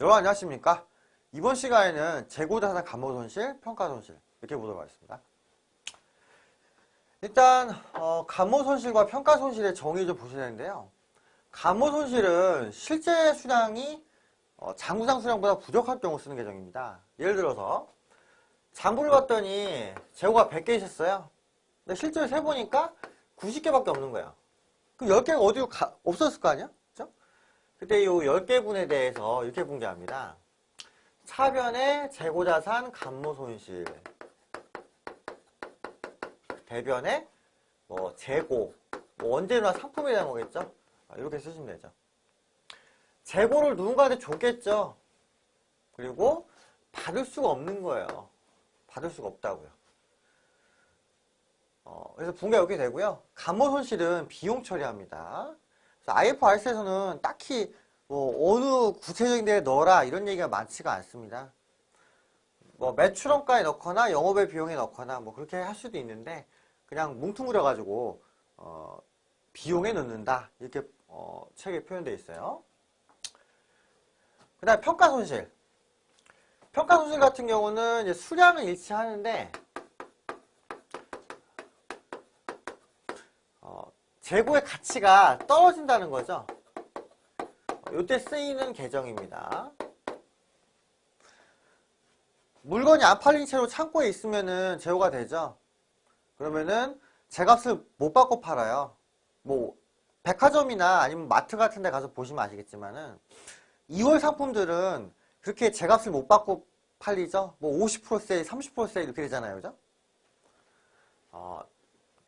여러분 안녕하십니까? 이번 시간에는 재고자산 감모손실, 평가손실 이렇게 보도록 하겠습니다. 일단 어, 감모손실과 평가손실의 정의 좀 보셔야 되는데요. 감모손실은 실제 수량이 어, 장부상 수량보다 부족할 경우 쓰는 계정입니다. 예를 들어서 장부를 봤더니 재고가 100개 있었어요. 근데 실제로 세보니까 90개밖에 없는 거예요. 그럼 10개가 어디로 가, 없었을 거 아니야? 그때 이 10개분에 대해서 이렇게 공개합니다. 차변의 재고자산 감모 손실 대변의 뭐 재고 뭐 언제나 상품에 대한 거겠죠? 아, 이렇게 쓰시면 되죠. 재고를 누군가한테 줬겠죠. 그리고 받을 수가 없는 거예요. 받을 수가 없다고요. 어, 그래서 분가 이렇게 되고요. 감모 손실은 비용 처리합니다. IFRS에서는 딱히 뭐 어느 구체적인 데에 넣어라 이런 얘기가 많지가 않습니다. 뭐 매출원가에 넣거나 영업의 비용에 넣거나 뭐 그렇게 할 수도 있는데 그냥 뭉뚱그려 가지고 어 비용에 넣는다 이렇게 어 책에 표현되어 있어요. 그 다음 평가손실 평가손실 같은 경우는 수량은 일치하는데 재고의 가치가 떨어진다는 거죠. 이때 쓰이는 계정입니다. 물건이 안 팔린 채로 창고에 있으면은 재고가 되죠. 그러면은 제값을 못 받고 팔아요. 뭐 백화점이나 아니면 마트 같은 데 가서 보시면 아시겠지만은 2월 상품들은 그렇게 제값을 못 받고 팔리죠. 뭐 50% 세일, 30% 세일 이렇게 되잖아요. 그죠? 어,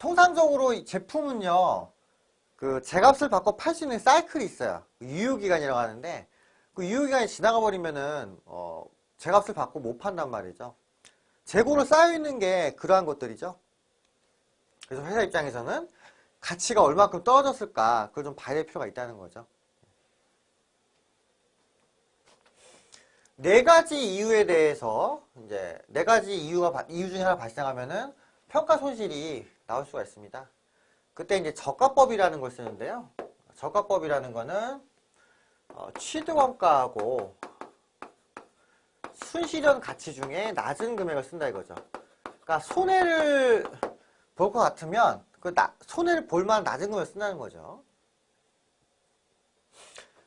통상적으로 제품은요, 그 제값을 받고 팔 수 있는 사이클이 있어요. 유효기간이라고 하는데, 그 유효기간이 지나가 버리면은, 어, 제값을 받고 못 판단 말이죠. 재고로 쌓여있는 게 그러한 것들이죠. 그래서 회사 입장에서는 가치가 얼마큼 떨어졌을까, 그걸 좀 봐야 될 필요가 있다는 거죠. 네 가지 이유에 대해서, 이제, 네 가지 이유가, 이유 중에 하나 발생하면은 평가 손실이 나올 수가 있습니다. 그때 이제 저가법이라는 걸 쓰는데요. 저가법이라는 거는 어, 취득원가하고 순실현 가치 중에 낮은 금액을 쓴다 이거죠. 그러니까 손해를 볼 것 같으면 그 나, 손해를 볼 만한 낮은 금액을 쓴다는 거죠.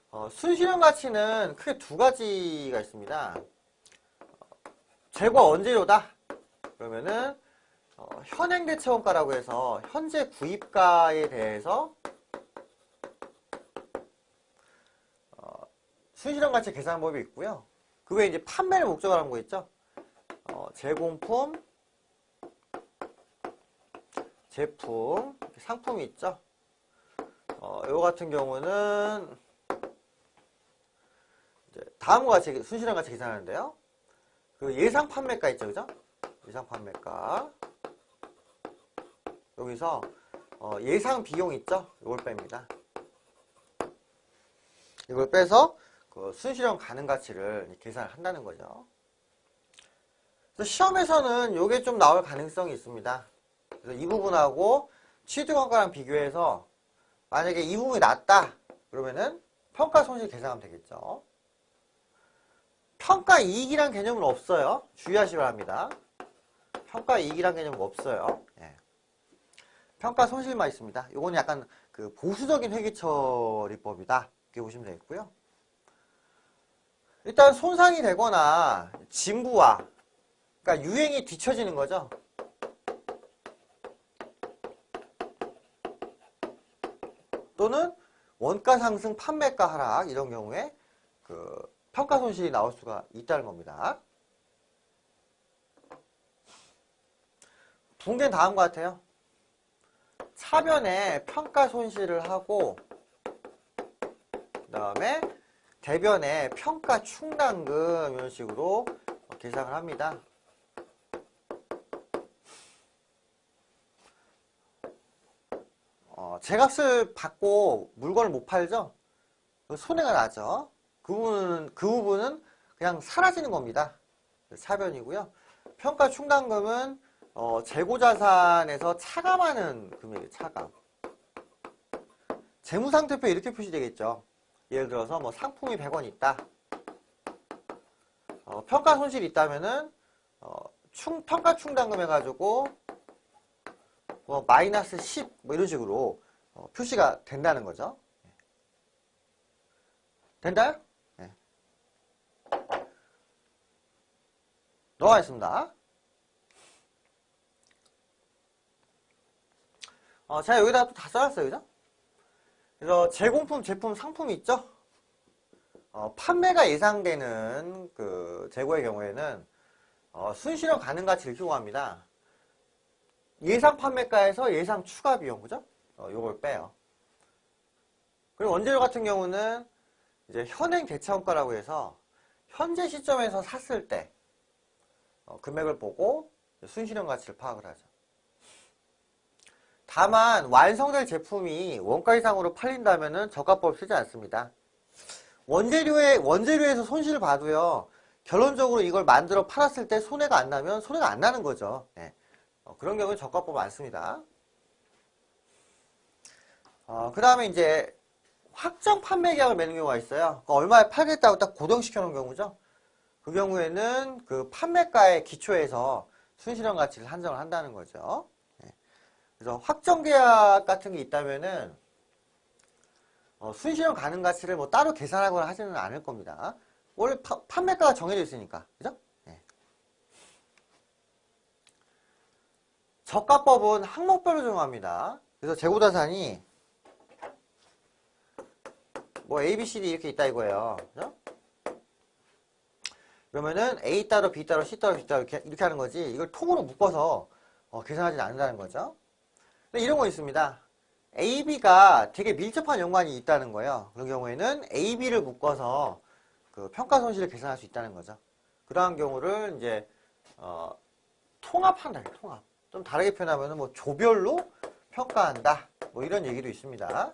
어, 순실현 가치는 크게 두 가지가 있습니다. 어, 재고 언제로다? 그러면은 어, 현행 대체원가라고 해서 현재 구입가에 대해서 어, 순실현 가치 계산 법이 있고요. 그 외에 이제 판매를 목적으로 하는 거 있죠. 어, 제공품, 제품, 상품이 있죠. 어, 요 같은 경우는 다음과 같이 순실현 가치 계산하는데요. 그 예상 판매가 있죠, 그죠? 예상 판매가. 여기서 어, 예상 비용 있죠? 이걸 뺍니다. 이걸 빼서 그 순실현 가능 가치를 계산을 한다는 거죠. 시험에서는 이게 좀 나올 가능성이 있습니다. 그래서 이 부분하고 취득원가랑 비교해서 만약에 이 부분이 낮다 그러면은 평가 손실 계산하면 되겠죠. 평가 이익이란 개념은 없어요. 주의하시 기 바랍니다. 평가 이익이란 개념은 없어요. 예. 평가 손실만 있습니다. 이거는 약간 그 보수적인 회계처리법이다. 이렇게 보시면 되겠고요. 일단 손상이 되거나 진부와 그러니까 유행이 뒤처지는 거죠. 또는 원가 상승, 판매가 하락 이런 경우에 그 평가 손실이 나올 수가 있다는 겁니다. 붕괴는 다음과 같아요. 차변에 평가 손실을 하고 그 다음에 대변에 평가 충당금 이런 식으로 계산을 합니다. 어, 제값을 받고 물건을 못 팔죠? 손해가 나죠? 그 부분은, 그 부분은 그냥 사라지는 겁니다. 차변이고요. 평가 충당금은 어, 재고자산에서 차감하는 금액이 차감. 재무상태표에 이렇게 표시되겠죠. 예를 들어서 뭐 상품이 100원 있다. 어, 평가 손실이 있다면은 어, 충, 평가 충당금 해가지고 뭐 마이너스 10 뭐 이런 식으로 어, 표시가 된다는 거죠. 된다요? 네. 넘어가겠습니다. 어, 제가 여기다가 또 다 써놨어요, 그죠? 그래서 제공품, 제품, 상품이 있죠? 어, 판매가 예상되는 그 재고의 경우에는 어, 순실현 가능 가치를 효과합니다. 예상 판매가에서 예상 추가 비용, 그죠? 어, 요걸 빼요. 그리고 원재료 같은 경우는 이제 현행 대차원가라고 해서 현재 시점에서 샀을 때 어, 금액을 보고 순실현 가치를 파악을 하죠. 다만 완성될 제품이 원가 이상으로 팔린다면 저가법 쓰지 않습니다. 원재료에 원재료에서 손실을 봐도요. 결론적으로 이걸 만들어 팔았을 때 손해가 안 나면 손해가 안 나는 거죠. 네. 어, 그런 경우는 저가법 안 씁니다. 어, 그 다음에 이제 확정 판매 계약을 맺는 경우가 있어요. 그러니까 얼마에 팔겠다고 딱 고정시켜 놓은 경우죠. 그 경우에는 그 판매가의 기초에서 순실현 가치를 한정을 한다는 거죠. 네. 그래서 확정 계약 같은 게 있다면은 어, 순실현 가능 가치를 뭐 따로 계산하거나 하지는 않을 겁니다. 원래 파, 판매가가 정해져 있으니까. 그죠? 네. 저가법은 항목별로 적용합니다. 그래서 재고자산이 뭐 A, B, C, D 이렇게 있다 이거예요. 그죠? 그러면은 A 따로 B 따로 C 따로 D 따로 이렇게, 이렇게 하는 거지 이걸 통으로 묶어서 어, 계산하지 않는다는 거죠. 근데 이런 거 있습니다. A, B가 되게 밀접한 연관이 있다는 거예요. 그런 경우에는 A, B를 묶어서 그 평가 손실을 계산할 수 있다는 거죠. 그러한 경우를 이제 어, 통합한다. 통합. 좀 다르게 표현하면 뭐 조별로 평가한다. 뭐 이런 얘기도 있습니다.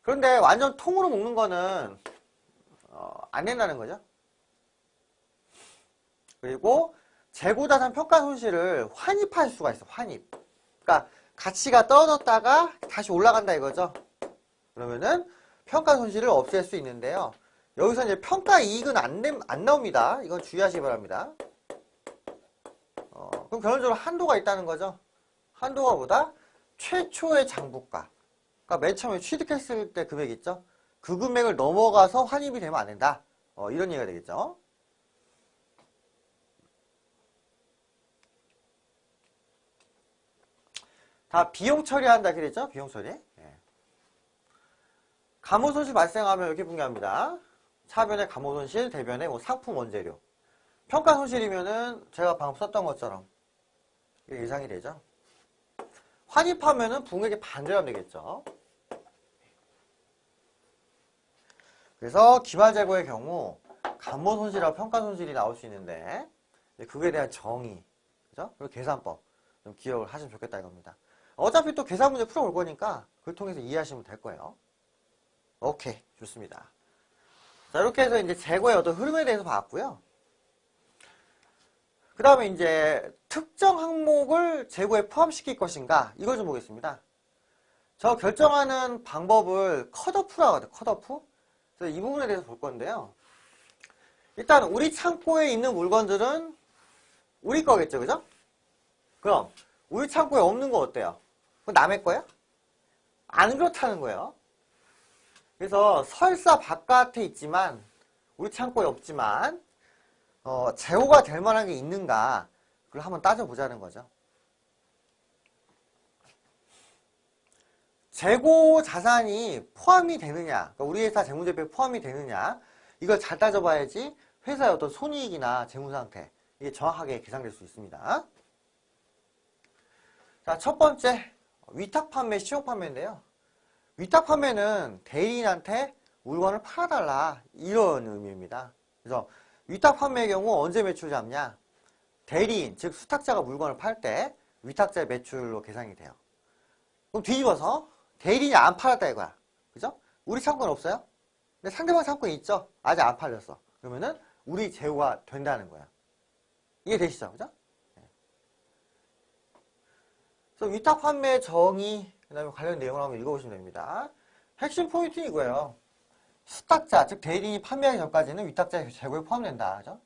그런데 완전 통으로 묶는 거는 어, 안 된다는 거죠. 그리고 재고자산 평가 손실을 환입할 수가 있어. 환입. 그러니까 가치가 떨어졌다가 다시 올라간다 이거죠. 그러면은 평가 손실을 없앨 수 있는데요. 여기서 이제 평가 이익은 안, 안 나옵니다. 이건 주의하시기 바랍니다. 어, 그럼 결론적으로 한도가 있다는 거죠. 한도가 보다 최초의 장부가. 그러니까 맨 처음에 취득했을 때 금액 있죠. 그 금액을 넘어가서 환입이 되면 안 된다. 어, 이런 얘기가 되겠죠. 다 비용 처리한다 그랬죠? 비용 처리. 예. 감호 손실 발생하면 이렇게 분류합니다. 차변의 감호 손실, 대변의 뭐 상품 원재료. 평가 손실이면은 제가 방금 썼던 것처럼 예상이 되죠. 환입하면은 붕액의 반대가 되겠죠. 그래서 기말재고의 경우 감모 손실하고 평가 손실이 나올 수 있는데 그거에 대한 정의, 그죠? 그리고 계산법 좀 기억을 하시면 좋겠다 이겁니다. 어차피 또 계산 문제 풀어올 거니까 그걸 통해서 이해하시면 될 거예요. 오케이, 좋습니다. 자, 이렇게 해서 이제 재고의 어떤 흐름에 대해서 봤고요. 그 다음에 이제 특정 항목을 재고에 포함시킬 것인가 이걸 좀 보겠습니다. 저 결정하는 방법을 컷오프라고 하죠. 컷오프. 그래서 이 부분에 대해서 볼 건데요. 일단 우리 창고에 있는 물건들은 우리 거겠죠. 그죠? 그럼 우리 창고에 없는 거 어때요? 그건 남의 거야? 안 그렇다는 거예요. 그래서 설사 바깥에 있지만 우리 창고에 없지만 어, 재고가 될 만한 게 있는가 그걸 한번 따져보자는 거죠. 재고 자산이 포함이 되느냐 그러니까 우리 회사 재무제표에 포함이 되느냐 이걸 잘 따져봐야지 회사의 어떤 손익이나 재무상태 이게 정확하게 계산될 수 있습니다. 자, 첫 번째 위탁 판매, 시용 판매인데요. 위탁 판매는 대리인한테 물건을 팔아달라 이런 의미입니다. 그래서 위탁 판매의 경우 언제 매출 잡냐? 대리인, 즉 수탁자가 물건을 팔 때 위탁자의 매출로 계산이 돼요. 그럼 뒤집어서 대리인이 안 팔았다 이거야. 그죠? 우리 창고는 없어요? 근데 상대방 창고에 있죠? 아직 안 팔렸어. 그러면은 우리 재고가 된다는 거야. 이해 되시죠? 그죠? 그래서 위탁 판매 정의, 그 다음에 관련 내용을 한번 읽어보시면 됩니다. 핵심 포인트는 이거예요. 수탁자, 즉 대리인이 판매하기 전까지는 위탁자 재고에 포함된다. 그죠?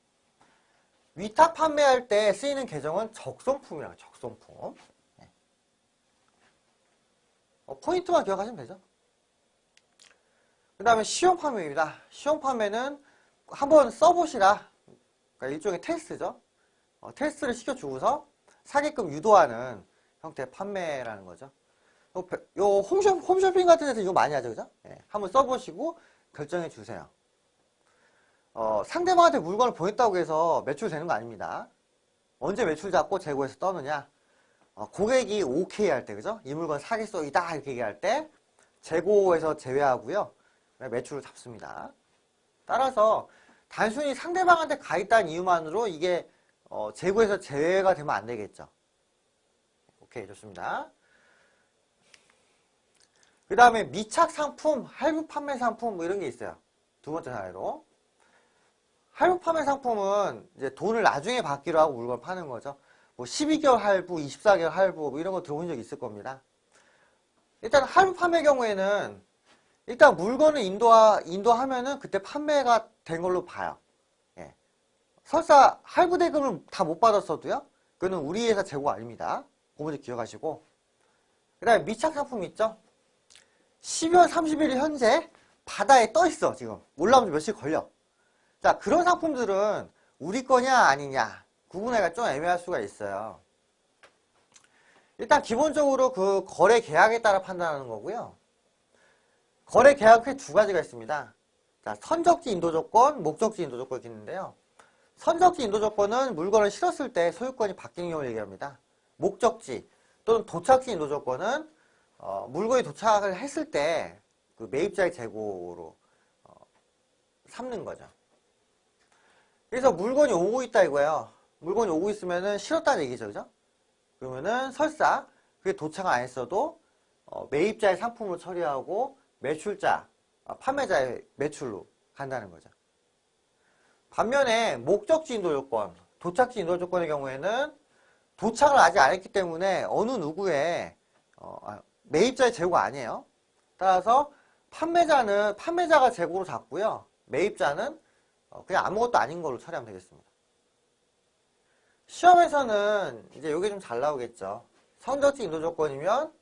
위탁 판매할 때 쓰이는 계정은 적송품이라고 적송품. 네. 어, 포인트만 기억하시면 되죠. 그 다음에 시용 판매입니다. 시용 판매는 한번 써보시라. 그러니까 일종의 테스트죠. 어, 테스트를 시켜주고서 사기끔 유도하는 형태의 판매라는 거죠. 요, 홈쇼, 홈쇼핑 같은 데서 이거 많이 하죠, 그죠? 예, 한번 써보시고 결정해 주세요. 어, 상대방한테 물건을 보냈다고 해서 매출 되는 거 아닙니다. 언제 매출 잡고 재고에서 떠느냐? 어, 고객이 오케이 할 때, 그죠? 이 물건 사기성이다 이렇게 얘기할 때 재고에서 제외하고요. 매출을 잡습니다. 따라서 단순히 상대방한테 가 있다는 이유만으로 이게 어, 재고에서 제외가 되면 안 되겠죠. 오케이, 좋습니다. 그 다음에 미착 상품, 할부 판매 상품 뭐 이런 게 있어요. 두 번째 사례로. 할부 판매 상품은 이제 돈을 나중에 받기로 하고 물건 파는 거죠. 뭐 12개월 할부, 24개월 할부 뭐 이런 거 들어본 적 있을 겁니다. 일단 할부 판매 경우에는 일단 물건을 인도하, 인도하면은 그때 판매가 된 걸로 봐요. 예. 설사 할부 대금을 다 못 받았어도요. 그거는 우리 회사 재고가 아닙니다. 먼저 기억하시고. 그 다음에 미착 상품 있죠? 12월 30일 현재 바다에 떠 있어 지금. 올라오면 며칠 걸려. 자 그런 상품들은 우리 거냐 아니냐. 구분하기가 좀 애매할 수가 있어요. 일단 기본적으로 그 거래 계약에 따라 판단하는 거고요. 거래 계약 후에 두 가지가 있습니다. 자 선적지 인도 조건 목적지 인도 조건이 있는데요. 선적지 인도 조건은 물건을 실었을 때 소유권이 바뀌는 경우를 얘기합니다 목적지 또는 도착지 인도 조건은 어, 물건이 도착을 했을 때 그 매입자의 재고로 어, 삼는 거죠. 그래서 물건이 오고 있다 이거예요. 물건이 오고 있으면은 실었다는 얘기죠, 그죠? 그러면은 설사 그게 도착을 안 했어도 어, 매입자의 상품으로 처리하고 매출자, 아, 판매자의 매출로 간다는 거죠. 반면에 목적지 인도 조건, 도착지 인도 조건의 경우에는 도착을 아직 안 했기 때문에 어느 누구의 어, 아, 매입자의 재고가 아니에요. 따라서 판매자는 판매자가 재고로 잡고요. 매입자는 어, 그냥 아무것도 아닌 걸로 처리하면 되겠습니다. 시험에서는 이제 이게 좀 잘 나오겠죠. 선적지 인도 조건이면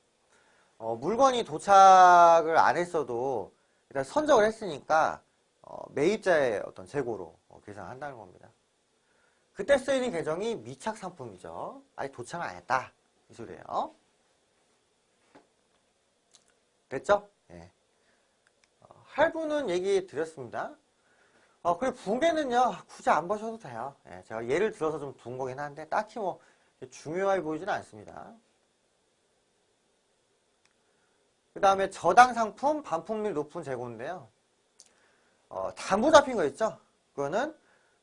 어, 물건이 도착을 안 했어도 일단 선적을 했으니까 어, 매입자의 어떤 재고로 어, 계산한다는 겁니다. 그때 쓰이는 계정이 미착 상품이죠. 아직 도착을 안 했다. 이 소리예요. 됐죠? 예. 어, 할부는 얘기 드렸습니다. 어, 그리고 붕괴는요, 굳이 안 보셔도 돼요. 예, 제가 예를 들어서 좀 둔 거긴 한데, 딱히 뭐, 중요해 보이지는 않습니다. 그 다음에 저당 상품, 반품률 높은 재고인데요. 어, 담보 잡힌 거 있죠? 그거는,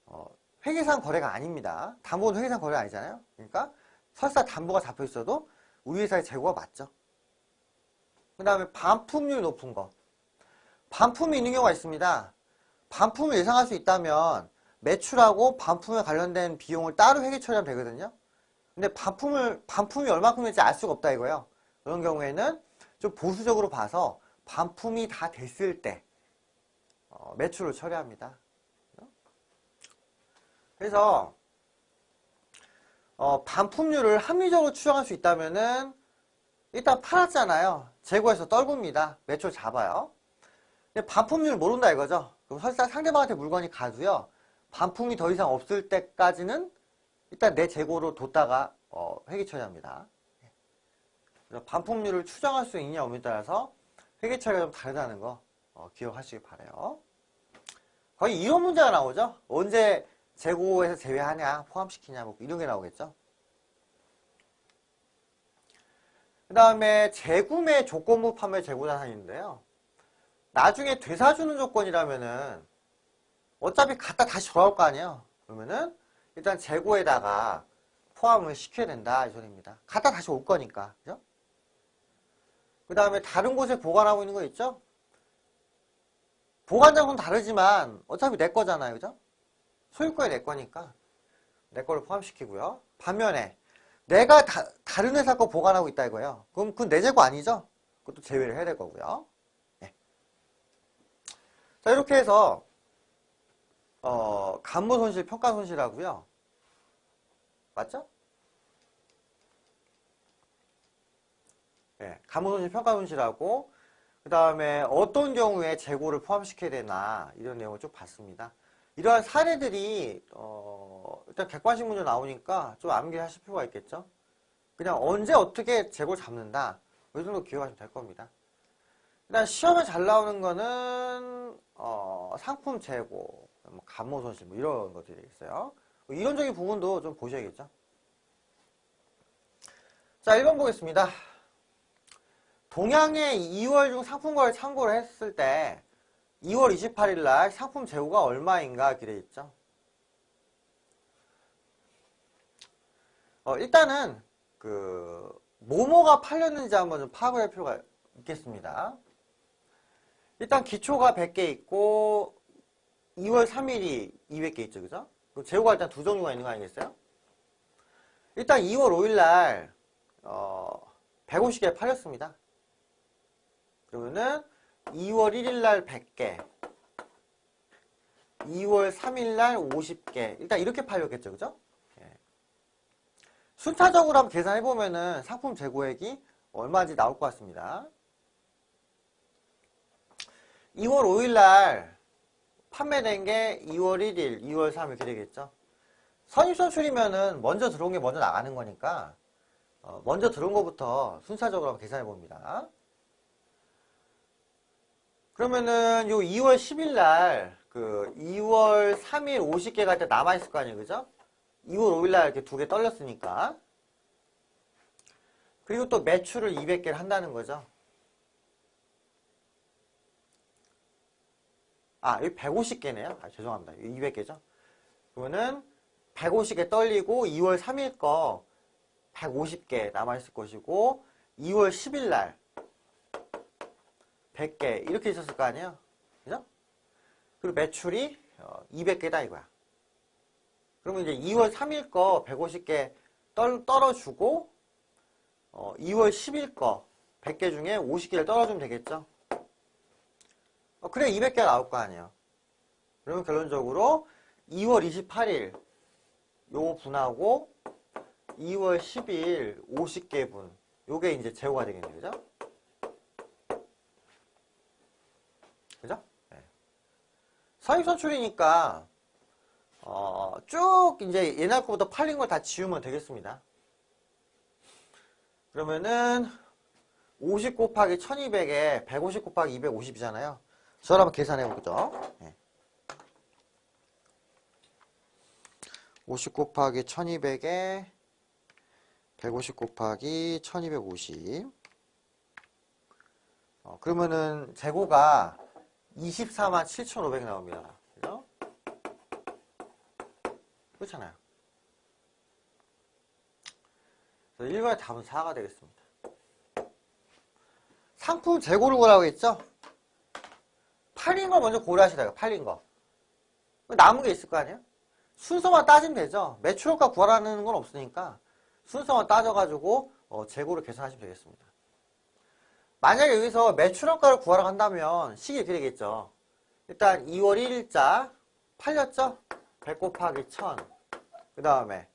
어, 회계상 거래가 아닙니다. 담보는 회계상 거래가 아니잖아요? 그러니까, 설사 담보가 잡혀 있어도, 우리 회사의 재고가 맞죠? 그 다음에 반품률 높은 거. 반품이 있는 경우가 있습니다. 반품을 예상할 수 있다면 매출하고 반품에 관련된 비용을 따로 회계 처리하면 되거든요. 근데 반품을, 반품이 얼마큼인지 알 수가 없다 이거예요. 그런 경우에는 좀 보수적으로 봐서 반품이 다 됐을 때 어, 매출을 처리합니다. 그래서 어, 반품률을 합리적으로 추정할 수 있다면은 일단 팔았잖아요. 재고에서 떨굽니다. 매출 잡아요. 근데 반품률 모른다 이거죠. 그럼 설사 상대방한테 물건이 가도요. 반품이 더 이상 없을 때까지는 일단 내 재고로 뒀다가 어, 회계 처리합니다. 그래서 반품률을 추정할 수 있냐 없냐에 따라서 회계 처리가 좀 다르다는 거 어, 기억하시기 바래요. 거의 이런 문제가 나오죠. 언제 재고에서 제외하냐, 포함시키냐, 뭐 이런 게 나오겠죠. 그 다음에 재구매 조건부 판매 재고자산인데요. 나중에 되사주는 조건이라면은 어차피 갖다 다시 돌아올 거 아니에요. 그러면은 일단 재고에다가 포함을 시켜야 된다 이 소리입니다. 갖다 다시 올 거니까. 그죠? 그 다음에 다른 곳에 보관하고 있는 거 있죠? 보관 장소는 다르지만 어차피 내 거잖아요. 그죠? 소유권이 내 거니까 내 거를 포함시키고요. 반면에 내가 다, 른 회사 거 보관하고 있다 이거예요. 그럼 그건 내 재고 아니죠? 그것도 제외를 해야 될 거고요. 네. 자, 이렇게 해서, 어, 간무 손실, 평가 손실하고요. 맞죠? 예, 간무 손실, 평가 손실하고, 그 다음에 어떤 경우에 재고를 포함시켜야 되나, 이런 내용을 쭉 봤습니다. 이러한 사례들이, 어, 일단 객관식 문제 나오니까 좀 암기하실 필요가 있겠죠? 그냥 언제 어떻게 재고를 잡는다. 이 정도 기억하시면 될 겁니다. 일단 시험에 잘 나오는 거는 어, 상품 재고, 뭐 감모 손실 뭐 이런 것들이 있어요. 뭐 이론적인 부분도 좀 보셔야겠죠. 자, 1번 보겠습니다. 동양의 2월 중 상품과를 참고를 했을 때 2월 28일 날 상품 재고가 얼마인가 돼 있죠. 어, 일단은 그 뭐뭐가 팔렸는지 한번 좀 파악을 할 필요가 있겠습니다. 일단 기초가 100개 있고 2월 3일이 200개 있죠. 그죠? 그럼 재고가 일단 두 종류가 있는 거 아니겠어요? 일단 2월 5일 날 어, 150개 팔렸습니다. 그러면은 2월 1일 날 100개 2월 3일 날 50개 일단 이렇게 팔렸겠죠. 그죠? 예. 순차적으로 한번 계산해보면은 상품 재고액이 얼마인지 나올 것 같습니다. 2월 5일 날 판매된 게 2월 1일, 2월 3일 이렇게 되겠죠. 선입선출이면은 먼저 들어온 게 먼저 나가는 거니까 어, 먼저 들어온 것부터 순차적으로 한번 계산해 봅니다. 그러면은 요 2월 10일 날 그 2월 3일 50개가 일단 남아있을 거 아니에요. 그죠? 2월 5일 날 이렇게 두 개 떨렸으니까. 그리고 또 매출을 200개를 한다는 거죠. 아, 여기 150개네요. 아, 죄송합니다. 200개죠. 그러면은 150개 떨리고 2월 3일 거 150개 남아있을 것이고 2월 10일 날 100개 이렇게 있었을 거 아니에요. 그죠? 그리고 매출이 200개다 어, 이거야. 그러면 이제 2월 3일 거 150개 떨, 떨어주고 어, 2월 10일 거 100개 중에 50개를 떨어주면 되겠죠. 어, 그래 200개가 나올 거 아니에요. 그러면 결론적으로 2월 28일 요 분하고 2월 10일 50개 분 요게 이제 재고가 되겠네요. 그죠? 그죠? 네. 사입선출이니까 어, 쭉 이제 옛날 거부터 팔린 걸 다 지우면 되겠습니다. 그러면은 50 곱하기 1200에 150 곱하기 250이잖아요. 저를 한번 계산해 보죠. 네. 50 곱하기 1200에 150 곱하기 1250 어, 그러면은 재고가 24만 7,500 나옵니다. 그죠? 그렇잖아요. 그래서 1번의 답은 4가 되겠습니다. 상품 재고를 구하라고 했죠? 팔린 거 먼저 고려하시다가 팔린 거. 남은 게 있을 거 아니에요? 순서만 따지면 되죠. 매출효과 구하라는 건 없으니까 순서만 따져가지고 어, 재고를 계산하시면 되겠습니다. 만약에 여기서 매출효과를 구하라고 한다면 식이 이렇게 되겠죠. 일단 2월 1일자 팔렸죠? 100 곱하기 1000. 그 다음에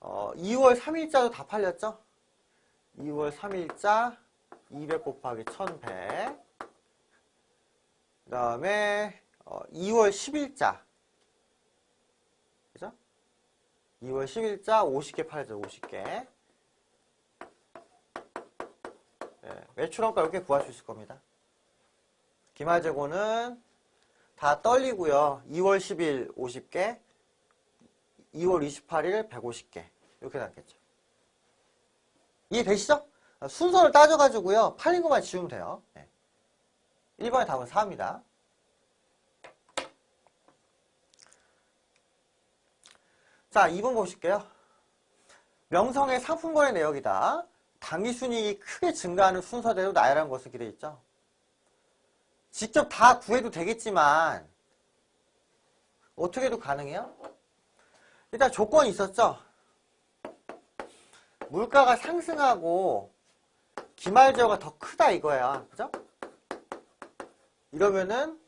어, 2월 3일자도 다 팔렸죠? 2월 3일자 200 곱하기 1100. 그 다음에 어, 2월 10일자. 그죠? 2월 10일자 50개 팔렸죠. 50개. 네, 매출원가 이렇게 구할 수 있을 겁니다. 기말재고는 다 떨리고요. 2월 10일 50개, 2월 28일 150개 이렇게 남겠죠. 이해되시죠? 순서를 따져가지고요. 팔린 것만 지우면 돼요. 네. 1번의 답은 4입니다. 자, 2번 보실게요. 명성의 상품거래 내역이다. 당기순이익이 크게 증가하는 순서대로 나열한 것을 기대 있죠. 직접 다 구해도 되겠지만 어떻게 해도 가능해요? 일단 조건이 있었죠. 물가가 상승하고 기말제어가 더 크다 이거야. 그죠? 이러면은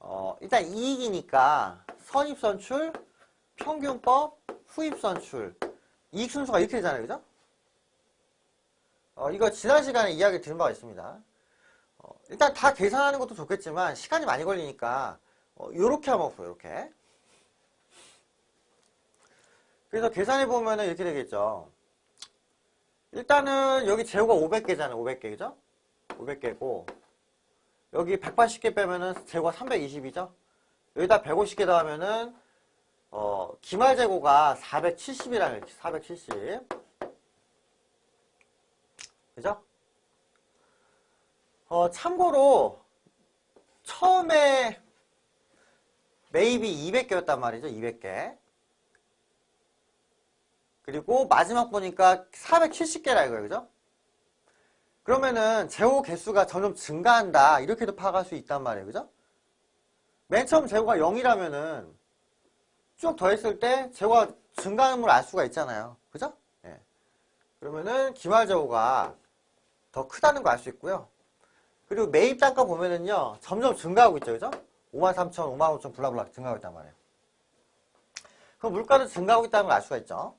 어, 일단 이익이니까 선입선출, 평균법, 후입선출 이익 순서가 이렇게 되잖아요. 그죠? 어, 이거 지난 시간에 이야기 드린 바가 있습니다. 어, 일단 다 계산하는 것도 좋겠지만 시간이 많이 걸리니까 어, 요렇게 한번 보요 이렇게 그래서 계산해 보면은 이렇게 되겠죠. 일단은 여기 재고가 500개잖아요. 500개 그죠? 500개고 여기 180개 빼면은 재고가 320이죠? 여기다 150개 더하면은 어, 기말 재고가 470이라는 470 그죠? 어, 참고로 처음에 매입이 200개였단 말이죠. 200개. 그리고 마지막 보니까 470개라 이거예요. 그죠? 그러면은 재고 개수가 점점 증가한다. 이렇게도 파악할 수 있단 말이에요. 그죠? 맨 처음 재고가 0이라면은 쭉 더했을 때 재고가 증가하는 걸 알 수가 있잖아요. 그죠? 예. 그러면은 기말 재고가 더 크다는 걸 알 수 있고요. 그리고 매입 단가 보면은요, 점점 증가하고 있죠. 그죠? 53,000, 55,000 블라블라 증가하고 있단 말이에요. 그럼 물가도 증가하고 있다는 걸 알 수가 있죠.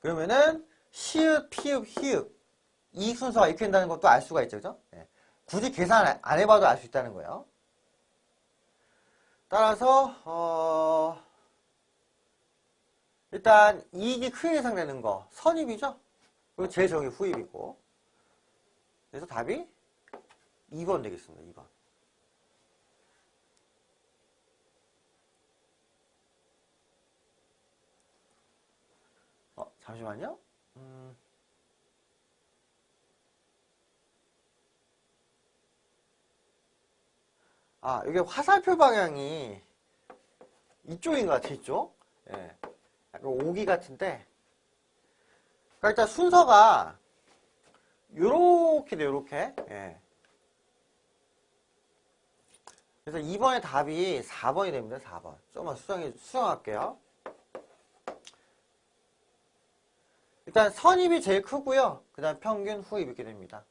그러면은 시읍, 피읍, 히읗 이익 순서가 이렇게 된다는 것도 알 수가 있죠. 그죠? 네. 굳이 계산 안 해봐도 알 수 있다는 거예요. 따라서 어... 일단 이익이 크게 예상되는 거 선입이죠. 그리고 적이 후입이고 그래서 답이 2번 되겠습니다. 2번. 어, 잠시만요. 음. 아, 이게 화살표 방향이 이쪽인 것 같아, 이쪽. 예. 약간 오기 같은데. 그러니까 일단 순서가 요렇게 돼, 요렇게. 예. 그래서 2번의 답이 4번이 됩니다. 4번. 조금만 수정해, 수정할게요. 일단 선입이 제일 크고요. 그 다음 평균, 후입 이렇게 됩니다.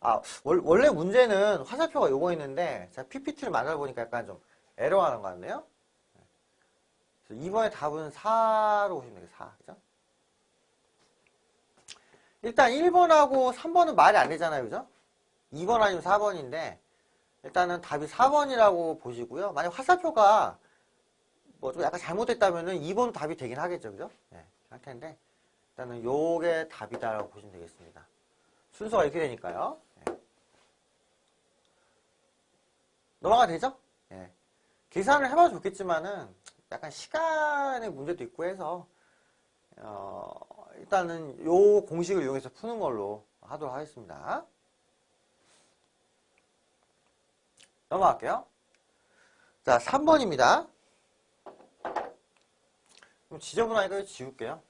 아, 원래 문제는 화살표가 요거 있는데 제가 PPT를 만들어 보니까 약간 좀 에러하는 것 같네요. 2번의 답은 4로 보시면 되겠어요. 4. 그죠? 일단 1번하고 3번은 말이 안 되잖아요. 그죠? 2번 아니면 4번인데 일단은 답이 4번이라고 보시고요. 만약 화살표가 뭐 좀 약간 잘못됐다면은 2번 답이 되긴 하겠죠. 그죠? 네, 상태인데 일단은 요게 답이다라고 보시면 되겠습니다. 순서가 이렇게 되니까요. 네. 넘어가 되죠? 네. 계산을 해봐도 좋겠지만은 약간 시간의 문제도 있고 해서 어, 일단은 요 공식을 이용해서 푸는 걸로 하도록 하겠습니다. 넘어갈게요. 자, 3번입니다. 지저분하니까 지울게요.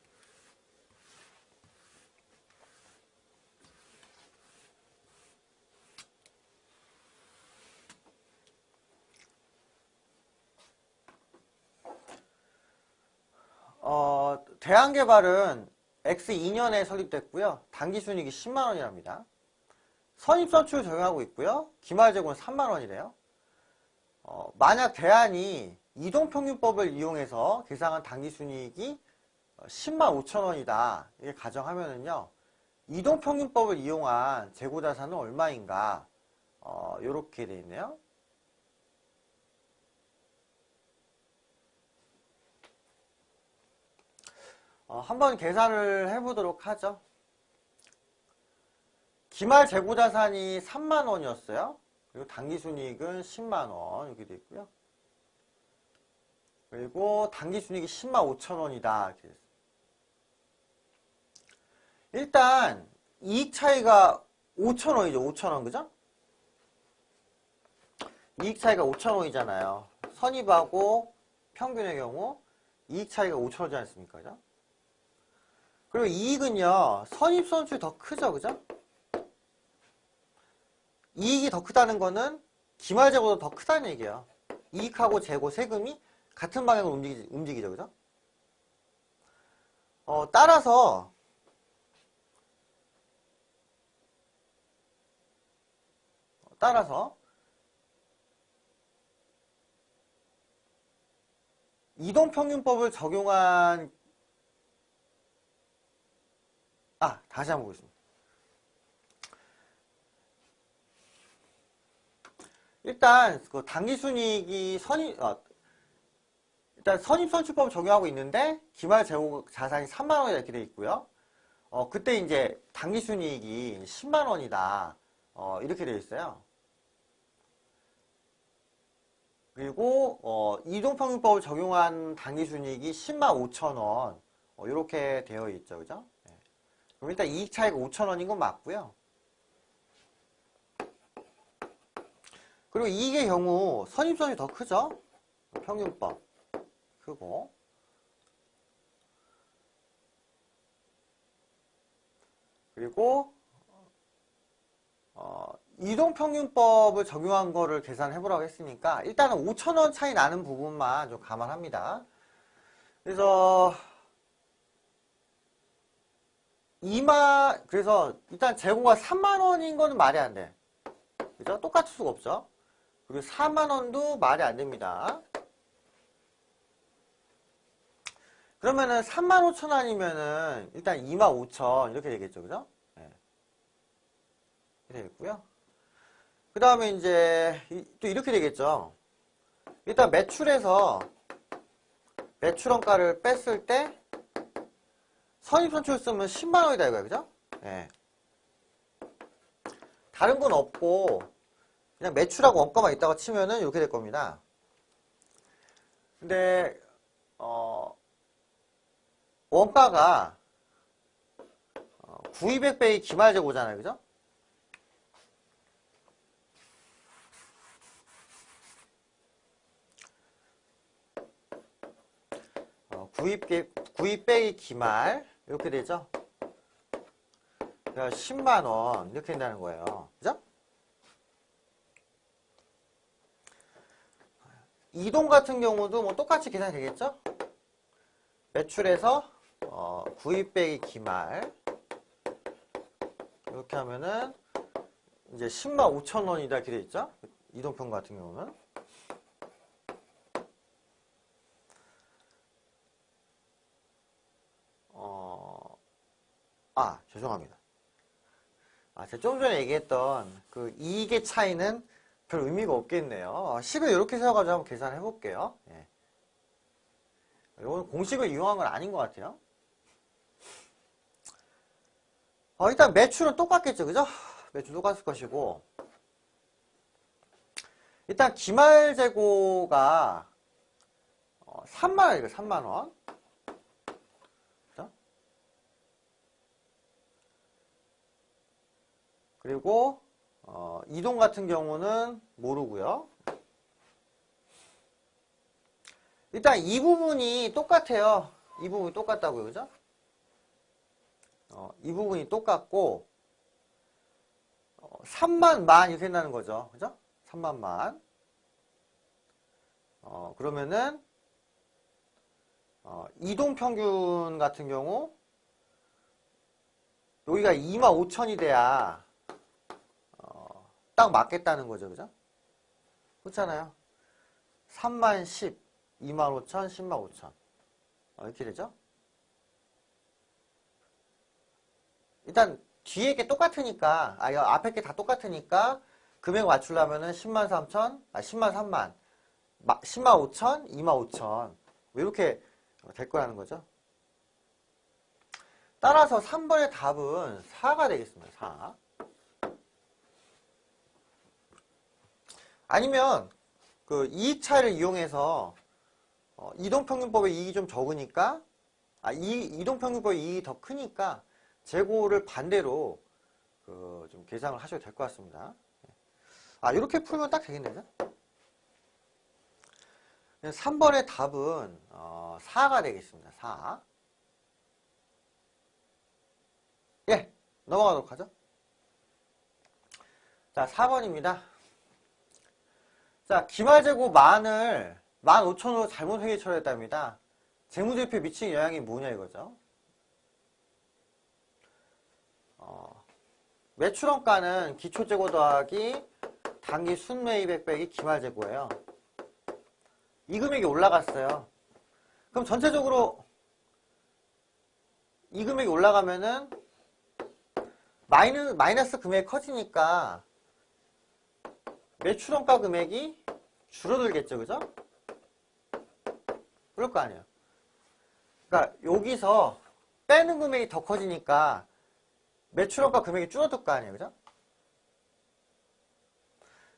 어, 대한개발은 X2년에 설립됐고요. 단기 순이익이 10만원이랍니다. 선입선출 적용하고 있고요. 기말재고는 3만원이래요. 어, 만약 대안이 이동평균법을 이용해서 계상한 단기순이익이 10만 5천원이다. 이게 가정하면은요. 이동평균법을 이용한 재고자산은 얼마인가? 어, 요렇게 돼 있네요. 어, 한번 계산을 해보도록 하죠. 기말 재고자산이 3만원이었어요. 그리고 당기순이익은 10만원 이렇게 되어 있고요. 그리고 당기순이익이 10만 5천원이다. 이렇게 됐어요. 일단 이익 차이가 5천원이죠. 5천원 그죠? 이익 차이가 5천원이잖아요. 선입하고 평균의 경우 이익 차이가 5천원이지 않습니까? 그죠? 그리고 이익은요, 선입선출이 더 크죠, 그죠? 이익이 더 크다는 거는 기말재고도 더 크다는 얘기예요. 이익하고 재고, 세금이 같은 방향으로 움직이, 움직이죠, 그죠? 어, 따라서, 따라서, 이동평균법을 적용한 아 다시 한번 보겠습니다. 일단 그 당기순이익이 선입 어, 일단 선입선출법 적용하고 있는데 기말 재고 자산이 3만 원이다 이렇게 돼 있고요. 어 그때 이제 당기순이익이 10만 원이다 어, 이렇게 되어 있어요. 그리고 어, 이동평균법을 적용한 당기순이익이 10만 5천 원 어, 이렇게 되어 있죠, 그죠? 네. 그럼 일단 이익 차이가 5천 원인 건 맞고요. 그리고 이익의 경우 선입선이 더 크죠? 평균법 크고 그리고 어, 이동평균법을 적용한 거를 계산해 보라고 했으니까 일단은 5천원 차이 나는 부분만 좀 감안합니다. 그래서 이마 그래서 일단 재고가 3만원인 거는 말이 안 돼. 그죠? 똑같을 수가 없죠. 그리고 4만원도 말이 안 됩니다. 그러면은 3만 5천 원이면은 일단 2만 5천 이렇게 되겠죠. 그죠? 네. 이렇게 되겠고요. 그 다음에 이제 또 이렇게 되겠죠. 일단 매출에서 매출원가를 뺐을 때 선입선출 쓰면 10만 원이다 이거야. 그죠? 네. 다른 건 없고 그냥 매출하고 원가만 있다가 치면은 이렇게 될 겁니다. 근데 어 원가가 9200배의 기말 재고잖아요. 그죠? 어, 구입, 구입 빼기 기말 이렇게 되죠? 10만원 이렇게 된다는 거예요. 그죠? 이동 같은 경우도 뭐 똑같이 계산이 되겠죠? 매출에서 어, 구입 빼기 기말 이렇게 하면은 이제 10만 5천 원이다 이렇게 돼 있죠? 이동평 같은 경우는 어, 아 죄송합니다. 아, 제가 좀 전에 얘기했던 그 이익의 차이는 별 의미가 없겠네요. 10을 이렇게 세워가지고 한번 계산해 볼게요. 예. 이건 공식을 이용한 건 아닌 것 같아요. 어, 일단 매출은 똑같겠죠, 그죠? 매출 똑같을 것이고 일단 기말 재고가 3만원이에요, 3만원. 그리고 어, 이동 같은 경우는 모르고요. 일단 이 부분이 똑같아요. 이 부분이 똑같다고요. 그죠? 어, 이 부분이 똑같고 어, 3만 만 이렇게 된다는 거죠. 그죠? 3만 만. 어, 그러면은 어, 이동평균 같은 경우 여기가 2만 5천이 돼야 어, 딱 맞겠다는 거죠. 그죠? 그렇잖아요. 3만 10 2만 5천, 10만 5천. 어, 이렇게 되죠? 일단 뒤에 게 똑같으니까, 아, 앞에 게 다 똑같으니까 금액 맞추려면은 10만 3천, 아, 10만 3만, 10만 5천, 2만 5천. 이렇게 될 거라는 거죠. 따라서 3번의 답은 4가 되겠습니다. 4. 아니면 그 이익 차이를 이용해서 어, 이동평균법의 이익이 좀 적으니까 아, 이, 이동평균법의 이익이 더 크니까 재고를 반대로 그 좀 계산을 하셔도 될 것 같습니다. 아 이렇게 풀면 딱 되겠네요. 3번의 답은 어, 4가 되겠습니다. 4. 예, 넘어가도록 하죠. 자, 4번입니다. 자, 기말재고 만을 15,000원으로 잘못 회계 처리했답니다. 재무제표에 미친 영향이 뭐냐 이거죠. 어, 매출원가는 기초재고 더하기 단기 순매입액 빼기 기말재고예요. 이 금액이 올라갔어요. 그럼 전체적으로 이 금액이 올라가면은 마이너스, 마이너스 금액이 커지니까 매출원가 금액이 줄어들겠죠, 그죠? 그럴 거 아니에요. 그러니까 여기서 빼는 금액이 더 커지니까 매출원가 금액이 줄어들 거 아니에요, 그죠?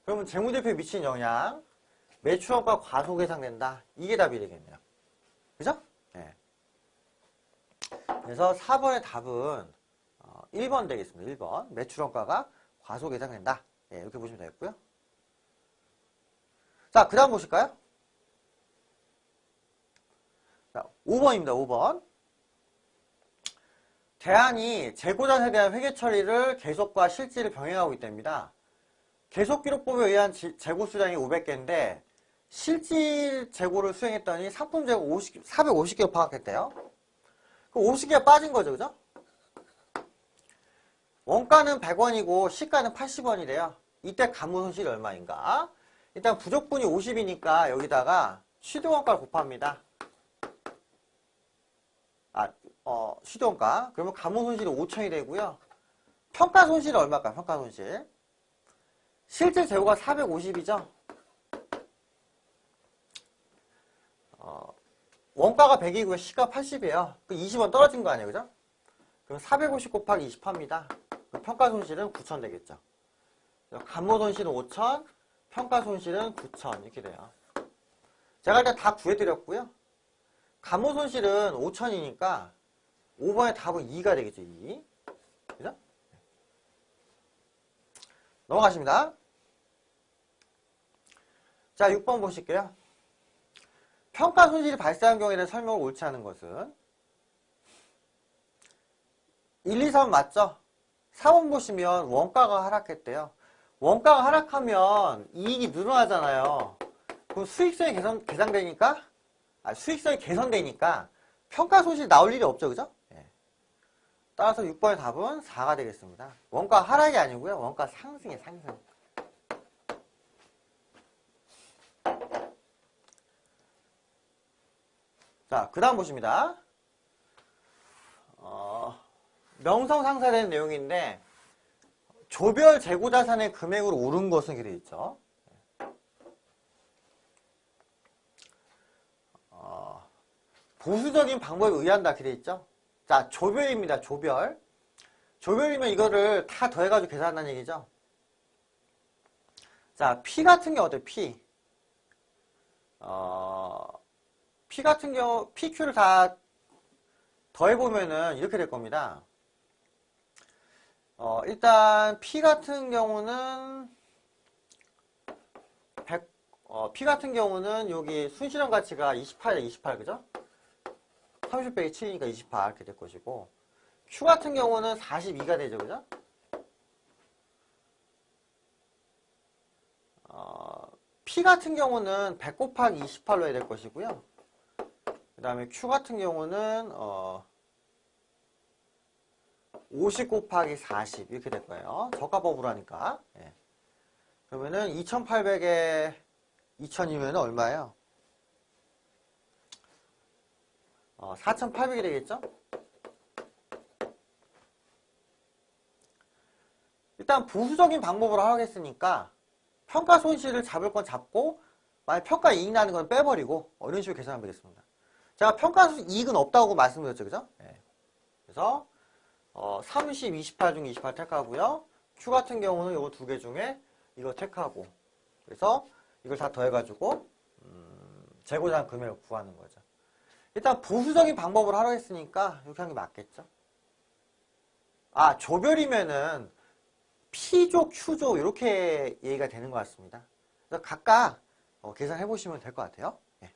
그러면 재무제표에 미치는 영향, 매출원가 과속 예상된다. 이게 답이 되겠네요. 그죠? 네. 그래서 4번의 답은 1번 되겠습니다. 1번. 매출원가가 과속 예상된다. 네, 이렇게 보시면 되겠고요. 자, 그 다음 보실까요? 자, 5번입니다. 5번. 대안이 재고자산에 대한 회계 처리를 계속과 실질을 병행하고 있답니다. 계속 기록법에 의한 지- 재고 수량이 500개인데 실질 재고를 수행했더니 상품 재고 50, 450개로 파악했대요. 그 50개가 빠진 거죠. 그죠? 원가는 100원이고 시가는 80원이래요. 이때 가무 손실이 얼마인가? 일단 부족분이 50이니까 여기다가 취득원가를 곱합니다. 아, 어, 취득원가. 그러면 가무 손실이 5천이 되고요. 평가 손실은 얼마일까요? 평가 손실. 실제 재고가 450이죠? 어, 원가가 100이고요. 시가 80이에요. 그 20원 떨어진 거 아니에요. 그죠? 그럼 450 곱하기 20 합니다. 그럼 평가 손실은 9천 되겠죠. 감모 손실은 5천, 평가 손실은 9천 이렇게 돼요. 제가 일단 다 구해드렸고요. 감모 손실은 5천이니까 5번의 답은 2가 되겠죠. 2. 그죠? 넘어가십니다. 자, 6번 보실게요. 평가 손실이 발생한 경우에 대한 설명을 옳지 않은 것은 1, 2, 3 맞죠? 3번 보시면 원가가 하락했대요. 원가가 하락하면 이익이 늘어나잖아요. 그럼 수익성이 개선, 개선되니까, 아, 수익성이 개선되니까 평가 손실 나올 일이 없죠. 그죠? 예. 따라서 6번의 답은 4가 되겠습니다. 원가 하락이 아니고요. 원가 상승에 상승. 자, 그 다음 보십니다. 어, 명성상사된 내용인데 조별 재고자산의 금액으로 오른 것은 이렇게 있죠. 어, 보수적인 방법에 의한다 이렇게 있죠. 자, 조별입니다. 조별. 조별이면 이거를 다 더해가지고 계산한다는 얘기죠. 자, P 같은 경우 어때요? P. 어, P 같은 경우, PQ를 다 더해보면은 이렇게 될 겁니다. 어, 일단 P 같은 경우는 100, 어, P 같은 경우는 여기 순실현 가치가 28이야 28 그죠? 30 빼기 7이니까 28 이렇게 될 것이고 Q 같은 경우는 42가 되죠 그죠? 어, P 같은 경우는 100 곱하기 28로 해야 될 것이고요 그 다음에 Q 같은 경우는 어, 50 곱하기 40 이렇게 될 거예요. 저가법으로 하니까. 예. 그러면은 2800에 2000이면 얼마예요? 어, 4800이 되겠죠? 일단 보수적인 방법으로 하겠으니까 평가 손실을 잡을 건 잡고 만약 평가 이익 나는 건 빼버리고 어, 이런 식으로 계산하면 되겠습니다. 제가 평가 이익은 없다고 말씀드렸죠. 그죠? 예. 그래서 어, 30, 28중28 택하고요. Q 같은 경우는 이거 두 개 중에 이거 택하고 그래서 이걸 다 더해가지고 음, 재고자산 금액을 구하는 거죠. 일단 보수적인 방법으로 하려 했으니까 이렇게 하는 게 맞겠죠. 아 조별이면은 P조, Q조 이렇게 얘기가 되는 것 같습니다. 그래서 각각 어, 계산해 보시면 될 것 같아요. 예.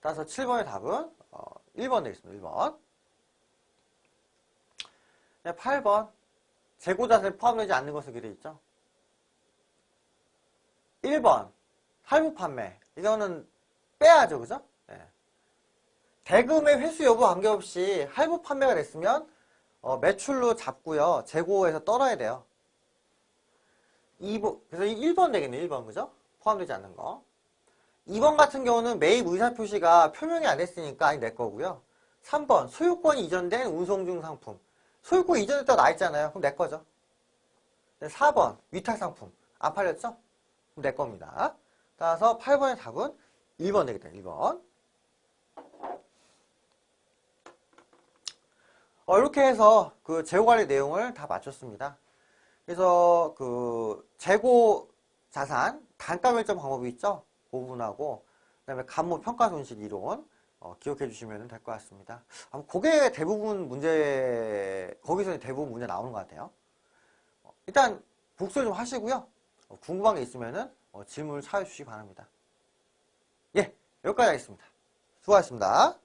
따라서 7번의 답은 어, 1번 되겠습니다. 1번. 네, 8번 재고자산에 포함되지 않는 것을 기대 있죠. 1번 할부 판매 이거는 빼야죠. 그죠? 네. 대금의 회수 여부 관계없이 할부 판매가 됐으면 어, 매출로 잡고요. 재고에서 떨어야 돼요. 2번, 그래서 1번 되겠네요. 1번 그죠? 포함되지 않는 거. 2번 같은 경우는 매입 의사 표시가 표명이 안 됐으니까 아니 내 거고요. 3번 소유권이 이전된 운송 중 상품. 소유권 이전했다고 나 있잖아요. 그럼 내 거죠. 4번 위탁 상품. 안 팔렸죠? 그럼 내 겁니다. 따라서 8번의 답은 1번 되겠다. 1번. 어, 이렇게 해서 그 재고 관리 내용을 다 마쳤습니다. 그래서 그 재고 자산 단가 결정 방법이 있죠? 그 부분하고 그다음에 감모 평가 손실 이론 어, 기억해 주시면 될 것 같습니다. 아마 그게 대부분 문제 거기서 대부분 문제 나오는 것 같아요. 어, 일단 복습 좀 하시고요. 어, 궁금한 게 있으면은 어, 질문을 찾아주시기 바랍니다. 예, 여기까지 하겠습니다. 수고하셨습니다.